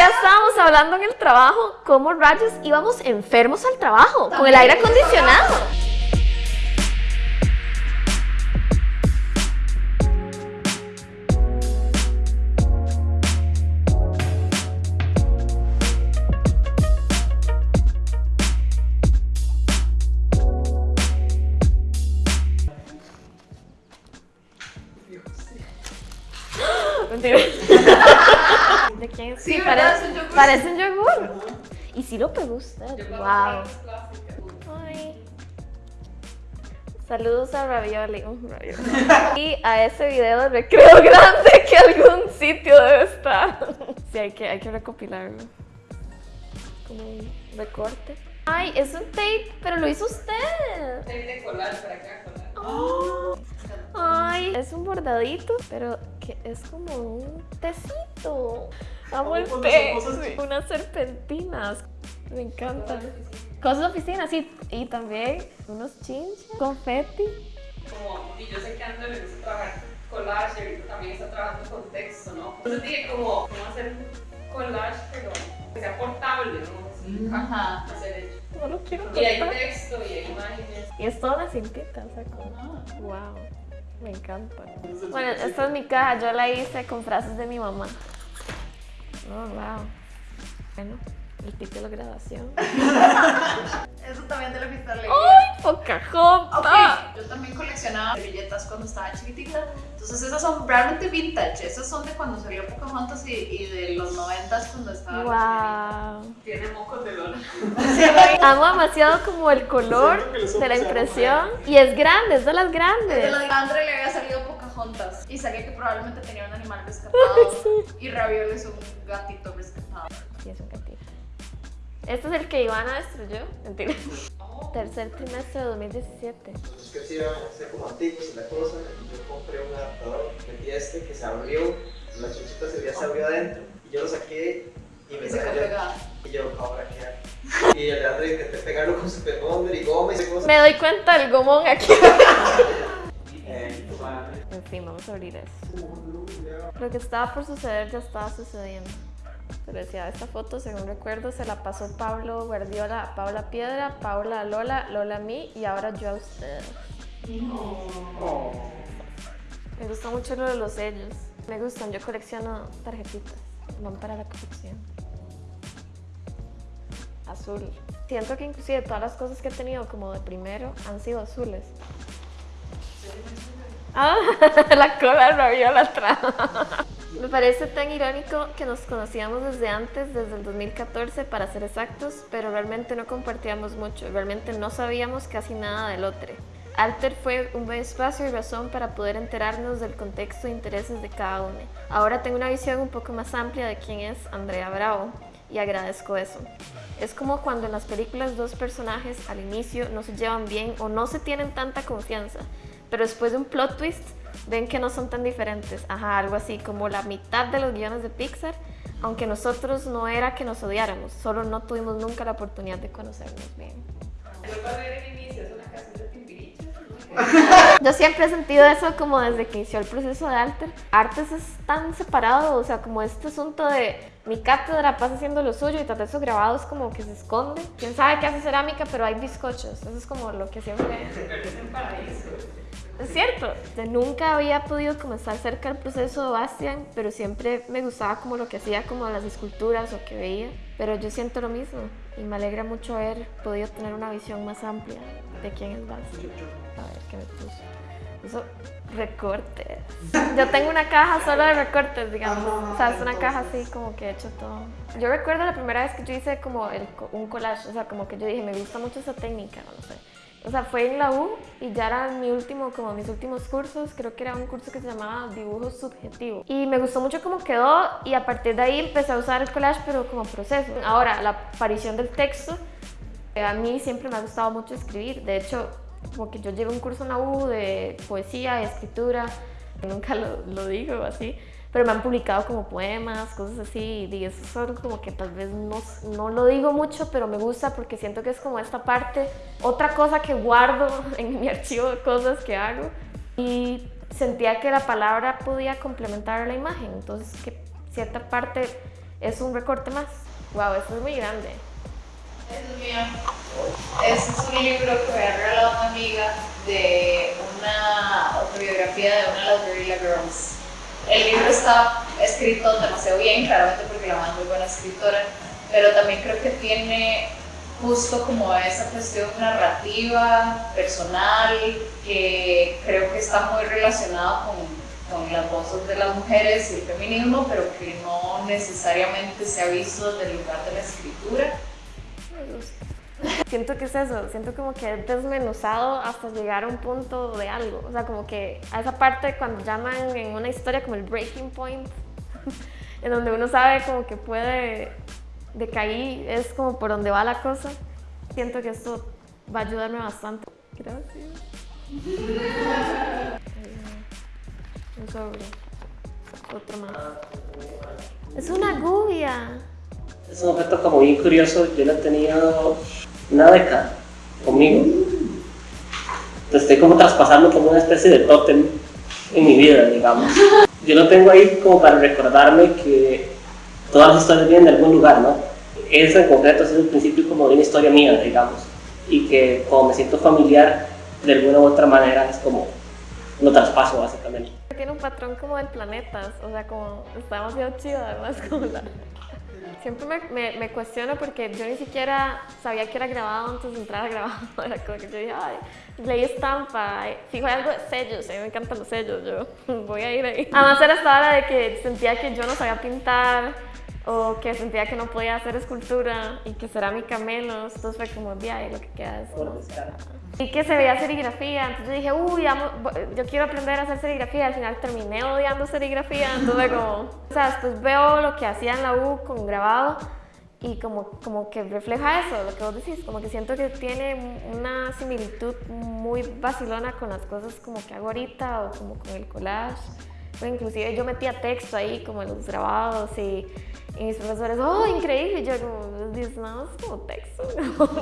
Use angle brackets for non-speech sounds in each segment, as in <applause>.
día estábamos hablando en el trabajo cómo rayos íbamos enfermos al trabajo con el aire acondicionado. Parece un yogur. Y sí lo pegó usted. Wow. Ay. Saludos a Ravioli. Uh, Ravioli. <laughs> Y a ese video de recreo grande que algún sitio debe estar. Sí, hay que, hay que recopilarlo. Como un recorte. Ay, es un tape, pero lo hizo usted. Tape de colar para acá. Oh. Ay, es un bordadito, pero que es como un tecito. Amo el sí, Unas serpentinas. Me encanta. Cosas de oficina, sí. Y también unos chinches, confeti. Como, y yo sé que André le gusta trabajar collage y ahorita también está trabajando con texto, ¿no? Entonces dije como, ¿cómo hacer un collage pero que sea portable, ¿no? Ajá. No lo quiero Y hay texto y hay imágenes. Y es toda una cintita, o sea, como... Wow, me encanta. Bueno, esta es mi caja, yo la hice con frases de mi mamá. Oh, wow. Bueno, el título de grabación. <laughs> Eso también de la fiesta alegre. ¡Ay, Pocahontas! Ok, yo también coleccionaba servilletas cuando estaba chiquitita. Entonces esas son realmente vintage. Esas son de cuando salió Pocahontas y, y de los noventas cuando estaba Wow. Tiene mocos de dona. <laughs> Amo demasiado como el color de la impresión. Y es grande, es de las Desde grandes. la de Andre le había salido Pocahontas y sabía que probablemente tenía un animal <laughs> rescatado y Ravioli es un gatito rescatado. Sí, es un gatito. Este es el que Ivana destruyó. Mentira. Oh, Tercer trimestre de 2017. Nosotros que sí ser como antiguos y la cosa, yo compré un adaptador, metí este que se abrió, la chuchita se ya se abrió adentro, y yo lo saqué y me Y se pegada. Y yo, ahora qué hago? Y el André intenté pegarlo con su pegón y goma y cosas. Me doy cuenta del gomón aquí. Eh, <laughs> En fin, vamos a abrir eso. Lo que estaba por suceder ya estaba sucediendo. Pero decía, esta foto, según recuerdo, se la pasó Pablo Guardiola a Paula Piedra, Paula a Lola, Lola a mí y ahora yo a usted. Me gusta mucho lo de los sellos. Me gustan, yo colecciono tarjetitas. Van para la colección. Azul. Siento que inclusive todas las cosas que he tenido como de primero han sido azules. Ah, <laughs> la cola de Raviola atrás. Me parece tan irónico que nos conocíamos desde antes, desde el 2014 para ser exactos, pero realmente no compartíamos mucho, realmente no sabíamos casi nada del otro. Alter fue un buen espacio y razón para poder enterarnos del contexto e intereses de cada uno. Ahora tengo una visión un poco más amplia de quién es Andrea Bravo y agradezco eso. Es como cuando en las películas dos personajes al inicio no se llevan bien o no se tienen tanta confianza, pero después de un plot twist ven que no son tan diferentes. Ajá, algo así como la mitad de los guiones de Pixar, aunque nosotros no era que nos odiáramos, solo no tuvimos nunca la oportunidad de conocernos bien. <laughs> Yo siempre he sentido eso como desde que inició el proceso de Alter. Artes es tan separado, o sea, como este asunto de mi cátedra pasa haciendo lo suyo y tal vez su grabado es como que se esconde. Quién sabe qué hace cerámica, pero hay bizcochos. Eso es como lo que siempre... Es cierto, yo nunca había podido comenzar cerca del proceso de Bastian, pero siempre me gustaba como lo que hacía, como las esculturas o que veía. Pero yo siento lo mismo y me alegra mucho haber podido tener una visión más amplia de quién es Bastian. A ver qué me puso. Eso, recortes. Yo tengo una caja solo de recortes, digamos. o sea, es una caja así como que he hecho todo. Yo recuerdo la primera vez que yo hice como el, un collage, o sea, como que yo dije, me gusta mucho esa técnica, no sé. O sea, fue en la U y ya era mi último, como mis últimos cursos, creo que era un curso que se llamaba dibujo subjetivo. Y me gustó mucho cómo quedó y a partir de ahí empecé a usar el collage pero como proceso. Ahora, la aparición del texto, eh, a mí siempre me ha gustado mucho escribir. De hecho, como que yo llevo un curso en la U de poesía y escritura, <laughs> nunca lo, lo digo así, pero me han publicado como poemas, cosas así, y eso son como que tal vez no, no lo digo mucho, pero me gusta porque siento que es como esta parte, otra cosa que guardo <laughs> en mi archivo de cosas que hago, y sentía que la palabra podía complementar la imagen, entonces que cierta parte es un recorte más. Wow, esto es muy grande. Es mío. Este es un libro que me ha regalado una amiga de una autobiografía de una de las Guerrilla Girls. El libro está escrito demasiado bien, claramente porque la mamá es muy buena escritora, pero también creo que tiene justo como esa cuestión narrativa, personal, que creo que está muy relacionada con, con las voces de las mujeres y el feminismo, pero que no necesariamente se ha visto desde el lugar de la escritura. <laughs> Siento que es eso, siento como que es desmenuzado hasta llegar a un punto de algo. O sea, como que a esa parte cuando llaman en una historia como el breaking point, <laughs> en donde uno sabe como que puede decaer, es como por donde va la cosa. Siento que esto va a ayudarme bastante. Gracias. <laughs> Un sobre. Otro más. Es una gubia. Es un objeto como bien curioso, yo lo he tenido una década conmigo. Entonces estoy como traspasando como una especie de tótem en mi vida, digamos. Yo lo tengo ahí como para recordarme que todas las historias vienen de algún lugar, ¿no? Eso en concreto es el principio como de una historia mía, digamos. Y que como me siento familiar, de alguna u otra manera es como lo traspaso básicamente. Tiene un patrón como del planeta, o sea, como está demasiado chido además como la... Siempre me, me, cuestiono porque yo ni siquiera sabía que era grabado antes de entrar a grabado. <laughs> Era como que yo dije, ay, leí estampa, fijo algo de sellos, a mí me encantan los sellos, yo <laughs> voy a ir ahí. Además era esta hora de que sentía que yo no sabía pintar o que sentía que no podía hacer escultura y que cerámica menos, entonces fue como, ya, lo que queda es... ¿no? Y que se veía serigrafía, entonces yo dije, uy, amo, yo quiero aprender a hacer serigrafía, al final terminé odiando serigrafía, entonces como, o sea, después veo lo que hacía en la U con grabado y como, como que refleja eso, lo que vos decís, como que siento que tiene una similitud muy vacilona con las cosas como que hago ahorita o como con el collage, o inclusive yo metía texto ahí como en los grabados y, y mis profesores, oh, increíble, y yo como, es como texto, <laughs>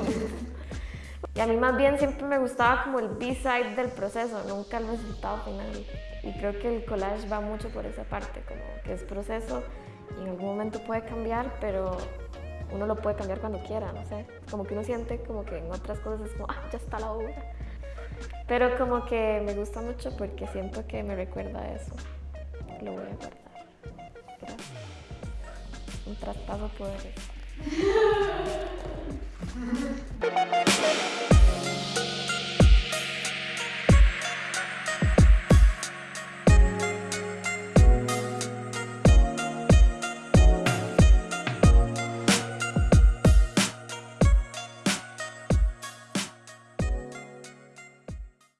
Y a mí más bien siempre me gustaba como el B-side del proceso, nunca el resultado final. Y creo que el collage va mucho por esa parte, como que es proceso y en algún momento puede cambiar, pero uno lo puede cambiar cuando quiera, no sé. Como que uno siente como que en otras cosas es como, ah, ya está la obra. Pero como que me gusta mucho porque siento que me recuerda a eso. Lo voy a guardar. Gracias. Un traspaso poderoso. <laughs>